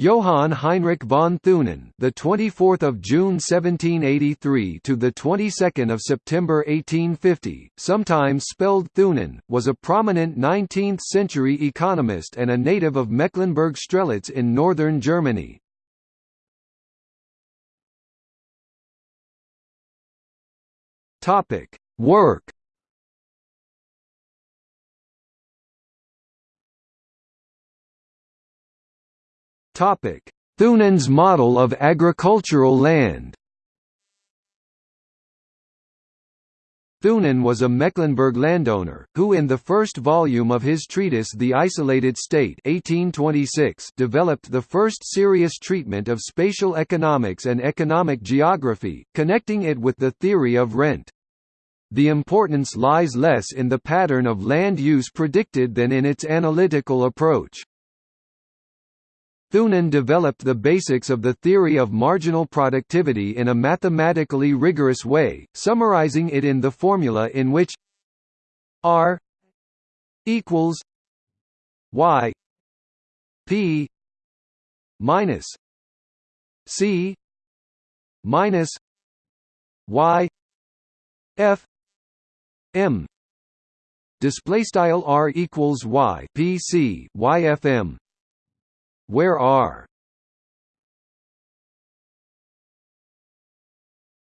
Johann Heinrich von Thunen, the 24th of June 1783 to the 22nd of September 1850, sometimes spelled Thunen, was a prominent 19th-century economist and a native of Mecklenburg-Strelitz in northern Germany. Topic: Work. Thunen's model of agricultural land. Thunen was a Mecklenburg landowner, who in the first volume of his treatise The Isolated State 1826 developed the first serious treatment of spatial economics and economic geography, connecting it with the theory of rent. The importance lies less in the pattern of land use predicted than in its analytical approach. Thunen developed the basics of the theory of marginal productivity in a mathematically rigorous way, summarizing it in the formula in which R equals Y P minus C minus Y F M. Display style R equals Y P C Y F M where are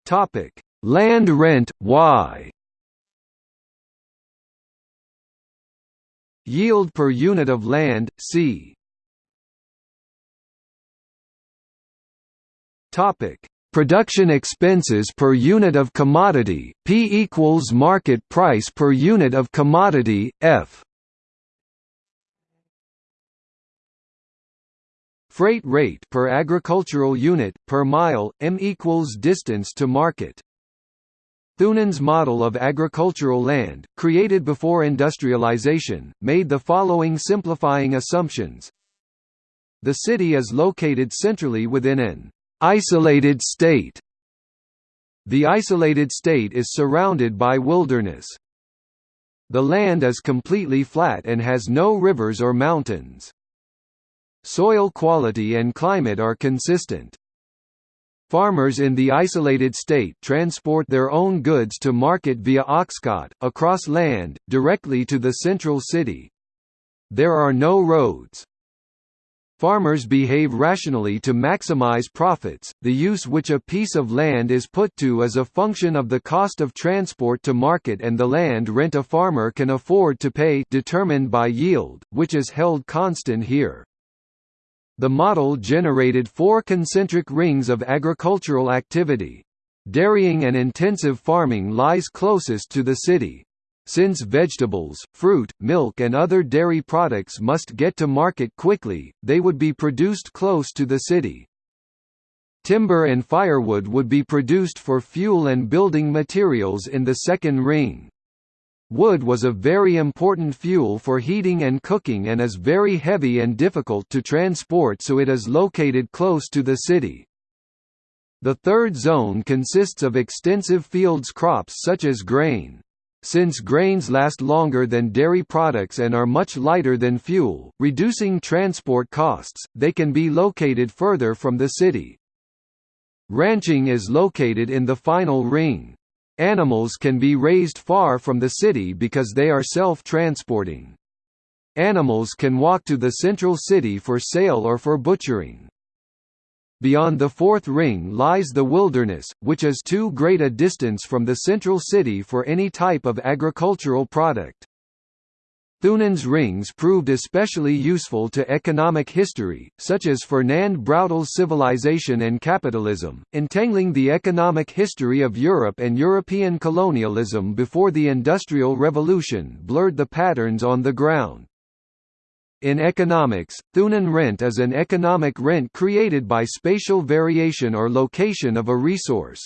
Topic: Land rent Y. Yield per unit of land C. Topic: Production expenses per unit of commodity P equals market price per unit of commodity F. Freight rate per agricultural unit, per mile, m equals distance to market. Thunen's model of agricultural land, created before industrialization, made the following simplifying assumptions. The city is located centrally within an isolated state. The isolated state is surrounded by wilderness. The land is completely flat and has no rivers or mountains. Soil quality and climate are consistent. Farmers in the isolated state transport their own goods to market via oxcart, across land, directly to the central city. There are no roads. Farmers behave rationally to maximize profits. The use which a piece of land is put to is a function of the cost of transport to market and the land rent a farmer can afford to pay determined by yield, which is held constant here. The model generated four concentric rings of agricultural activity. Dairying and intensive farming lies closest to the city. Since vegetables, fruit, milk and other dairy products must get to market quickly, they would be produced close to the city. Timber and firewood would be produced for fuel and building materials in the second ring. Wood was a very important fuel for heating and cooking and is very heavy and difficult to transport so it is located close to the city. The third zone consists of extensive fields crops such as grain. Since grains last longer than dairy products and are much lighter than fuel, reducing transport costs, they can be located further from the city. Ranching is located in the final ring. Animals can be raised far from the city because they are self-transporting. Animals can walk to the central city for sale or for butchering. Beyond the fourth ring lies the wilderness, which is too great a distance from the central city for any type of agricultural product. Thunen's rings proved especially useful to economic history, such as Fernand Braudel's Civilization and Capitalism, entangling the economic history of Europe and European colonialism before the Industrial Revolution blurred the patterns on the ground. In economics, Thunen rent is an economic rent created by spatial variation or location of a resource.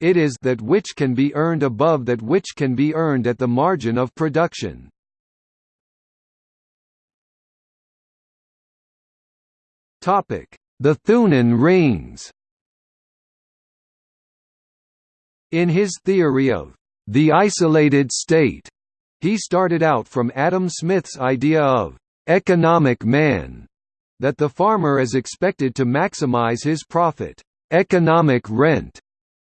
It is that which can be earned above that which can be earned at the margin of production. The Thunen rings In his theory of the isolated state, he started out from Adam Smith's idea of economic man, that the farmer is expected to maximize his profit economic rent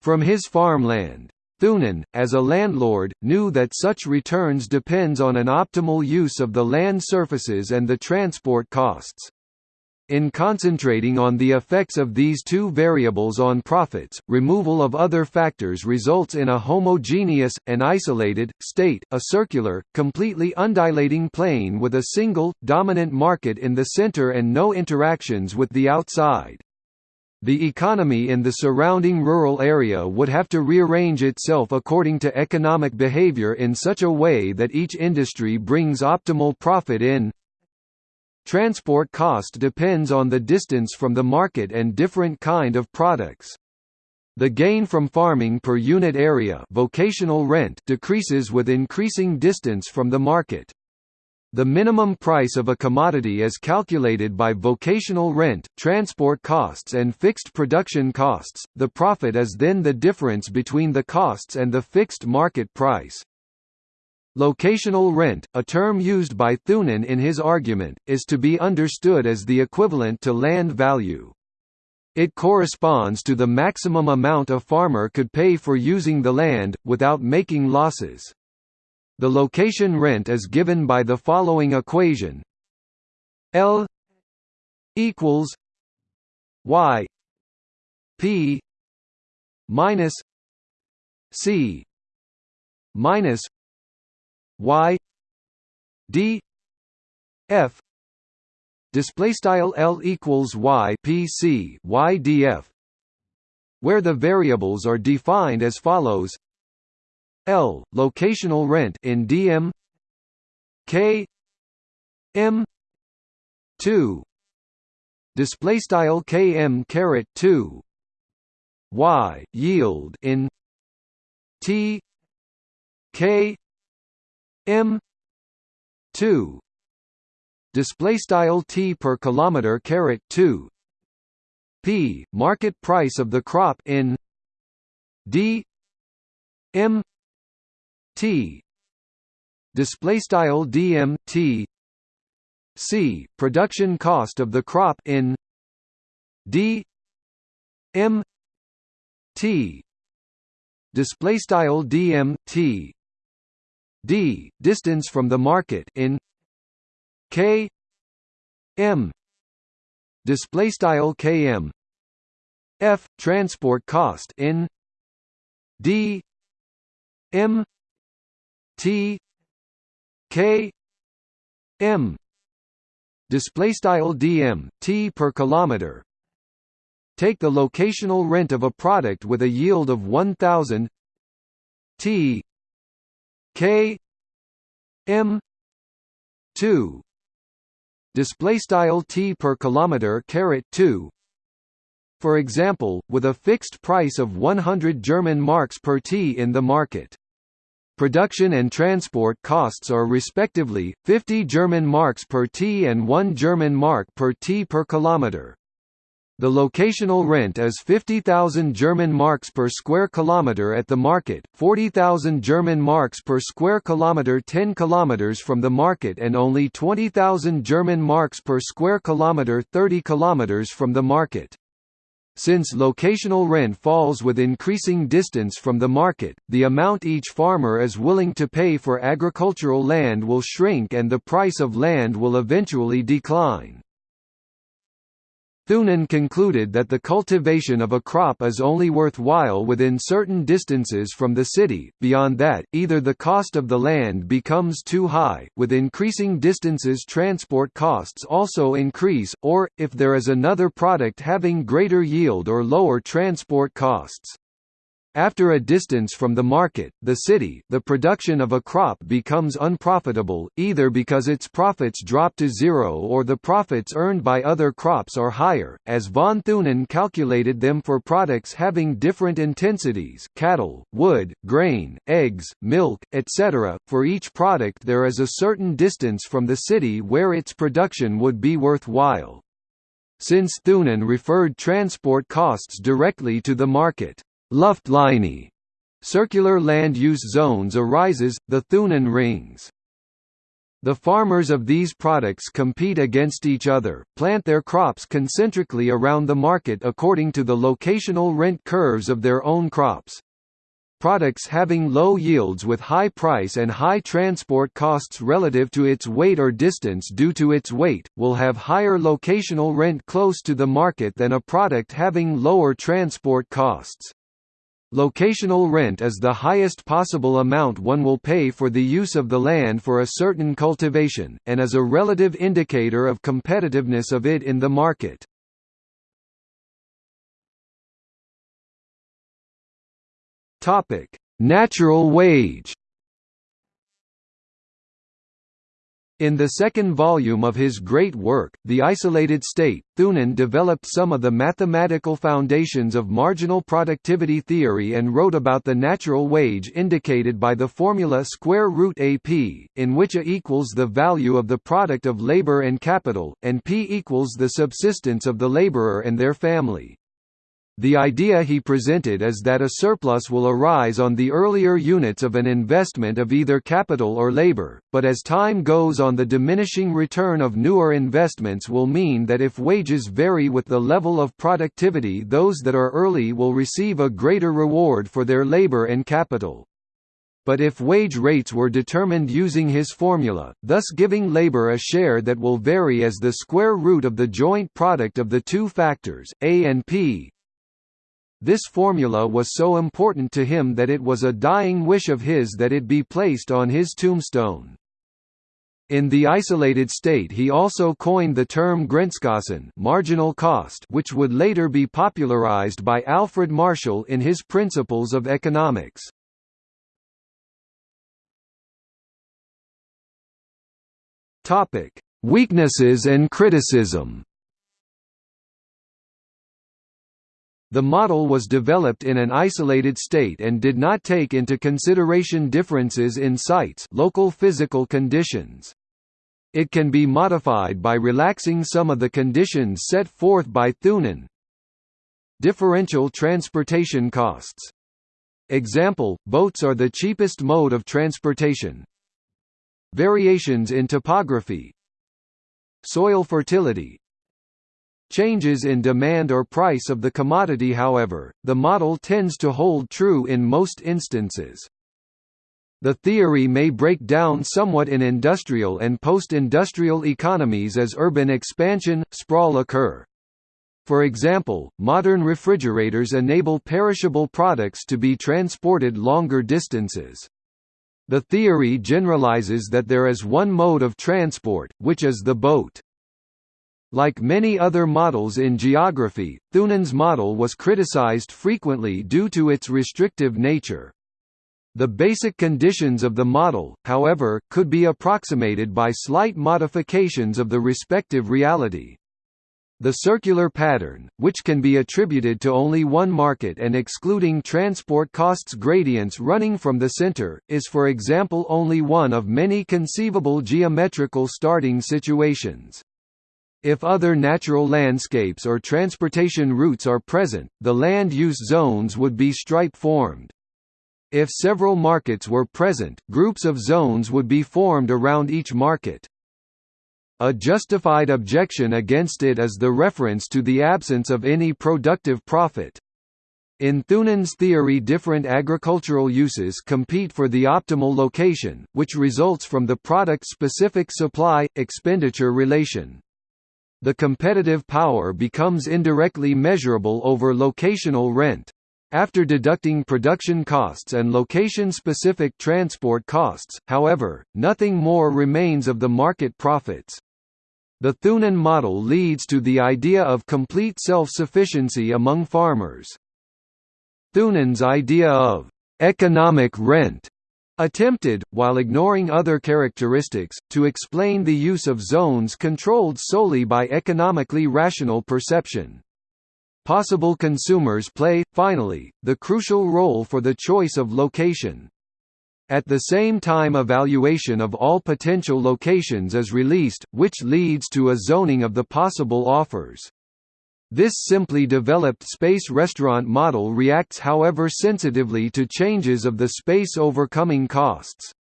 from his farmland. Thunen, as a landlord, knew that such returns depends on an optimal use of the land surfaces and the transport costs. In concentrating on the effects of these two variables on profits, removal of other factors results in a homogeneous, and isolated, state, a circular, completely undilating plane with a single, dominant market in the center and no interactions with the outside. The economy in the surrounding rural area would have to rearrange itself according to economic behavior in such a way that each industry brings optimal profit in. Transport cost depends on the distance from the market and different kind of products. The gain from farming per unit area locational rent decreases with increasing distance from the market. The minimum price of a commodity is calculated by locational rent, transport costs and fixed production costs, the profit is then the difference between the costs and the fixed market price. Locational rent, a term used by Thunen in his argument, is to be understood as the equivalent to land value. It corresponds to the maximum amount a farmer could pay for using the land, without making losses. The location rent is given by the following equation L equals Y P minus C minus Y D F display style L equals Y P C Y D F where the variables are defined as follows. L locational rent in DM K M 2 display style km caret 2 y yield in t k m 2 display style t per kilometer caret 2 p market price of the crop in d m T display style DM T C production cost of the crop in D M T display style DM T D distance from the market in K M display style km f transport cost in d m T K M display style dm t per kilometer. Take the locational rent of a product with a yield of 1000 t k m 2 display style t per kilometer caret 2 for example with a fixed price of 100 german marks per t in the market. Production and transport costs are respectively, 50 German marks per t and 1 German mark per t per kilometer. The locational rent is 50,000 German marks per square kilometer at the market, 40,000 German marks per square kilometer 10 kilometers from the market and only 20,000 German marks per square kilometer 30 kilometers from the market. Since locational rent falls with increasing distance from the market, the amount each farmer is willing to pay for agricultural land will shrink and the price of land will eventually decline. Thunen concluded that the cultivation of a crop is only worthwhile within certain distances from the city, beyond that, either the cost of the land becomes too high, with increasing distances transport costs also increase, or, if there is another product having greater yield or lower transport costs. After a distance from the market, the city, the production of a crop becomes unprofitable, either because its profits drop to zero or the profits earned by other crops are higher, as von Thunen calculated them for products having different intensities cattle, wood, grain, eggs, milk, etc. For each product there is a certain distance from the city where its production would be worthwhile. Since Thunen referred transport costs directly to the market, Luftlinie circular land use zones arises, the Thunen rings. The farmers of these products compete against each other, plant their crops concentrically around the market according to the locational rent curves of their own crops. Products having low yields with high price and high transport costs relative to its weight or distance due to its weight, will have higher locational rent close to the market than a product having lower transport costs. Locational rent is the highest possible amount one will pay for the use of the land for a certain cultivation, and is a relative indicator of competitiveness of it in the market. Natural wage In the second volume of his great work, The Isolated State, Thunen developed some of the mathematical foundations of marginal productivity theory and wrote about the natural wage indicated by the formula square root AP, in which A equals the value of the product of labor and capital, and P equals the subsistence of the laborer and their family. The idea he presented is that a surplus will arise on the earlier units of an investment of either capital or labor, but as time goes on the diminishing return of newer investments will mean that if wages vary with the level of productivity those that are early will receive a greater reward for their labor and capital. But if wage rates were determined using his formula, thus giving labor a share that will vary as the square root of the joint product of the two factors, A and P, this formula was so important to him that it was a dying wish of his that it be placed on his tombstone. In the isolated state he also coined the term Grenzkosten marginal cost which would later be popularized by Alfred Marshall in his Principles of Economics. Weaknesses and criticism The model was developed in an isolated state and did not take into consideration differences in sites local physical conditions. It can be modified by relaxing some of the conditions set forth by Thunen. Differential transportation costs. Example, boats are the cheapest mode of transportation. Variations in topography Soil fertility changes in demand or price of the commodity however, the model tends to hold true in most instances. The theory may break down somewhat in industrial and post-industrial economies as urban expansion, sprawl occur. For example, modern refrigerators enable perishable products to be transported longer distances. The theory generalizes that there is one mode of transport, which is the boat. Like many other models in geography, Thunen's model was criticized frequently due to its restrictive nature. The basic conditions of the model, however, could be approximated by slight modifications of the respective reality. The circular pattern, which can be attributed to only one market and excluding transport costs gradients running from the center, is for example only one of many conceivable geometrical starting situations. If other natural landscapes or transportation routes are present, the land use zones would be stripe-formed. If several markets were present, groups of zones would be formed around each market. A justified objection against it is the reference to the absence of any productive profit. In Thunen's theory different agricultural uses compete for the optimal location, which results from the product-specific supply-expenditure relation the competitive power becomes indirectly measurable over locational rent. After deducting production costs and location-specific transport costs, however, nothing more remains of the market profits. The Thunen model leads to the idea of complete self-sufficiency among farmers. Thunen's idea of economic rent attempted, while ignoring other characteristics, to explain the use of zones controlled solely by economically rational perception. Possible consumers play, finally, the crucial role for the choice of location. At the same time evaluation of all potential locations is released, which leads to a zoning of the possible offers. This simply developed space restaurant model reacts however sensitively to changes of the space overcoming costs.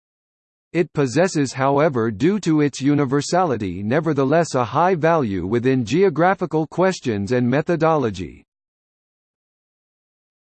It possesses however due to its universality nevertheless a high value within geographical questions and methodology.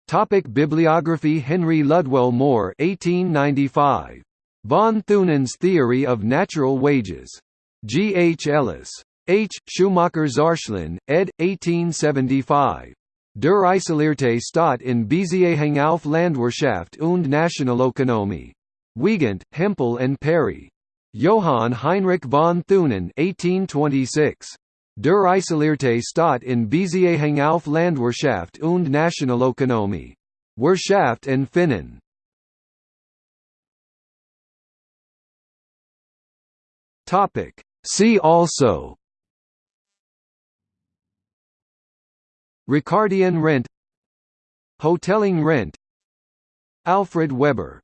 Topic Bibliography Henry Ludwell Moore 1895. Von Thunen's Theory of Natural Wages. G. H. Ellis. H. Schumacher Zarchlin, ed. 1875. Der isolierte Staat in Beziehung auf Landwirtschaft und Nationalökonomie. Wiegand, Hempel and Parey. Johann Heinrich von Thunen 1826. Der isolierte Staat in Beziehung auf Landwirtschaft und Nationalökonomie. Wirtschaft and Finnen. See also Ricardian rent Hotelling rent Alfred Weber